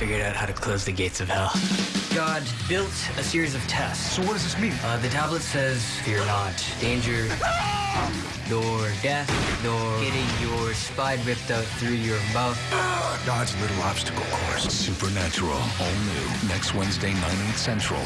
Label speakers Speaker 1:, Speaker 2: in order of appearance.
Speaker 1: figured out how to close the gates of hell. God built a series of tests.
Speaker 2: So what does this mean?
Speaker 1: Uh, the tablet says, fear not, danger, nor death, nor getting your spine ripped out through your mouth.
Speaker 2: God's little obstacle course.
Speaker 3: Supernatural, all new, next Wednesday, 9, 8 central.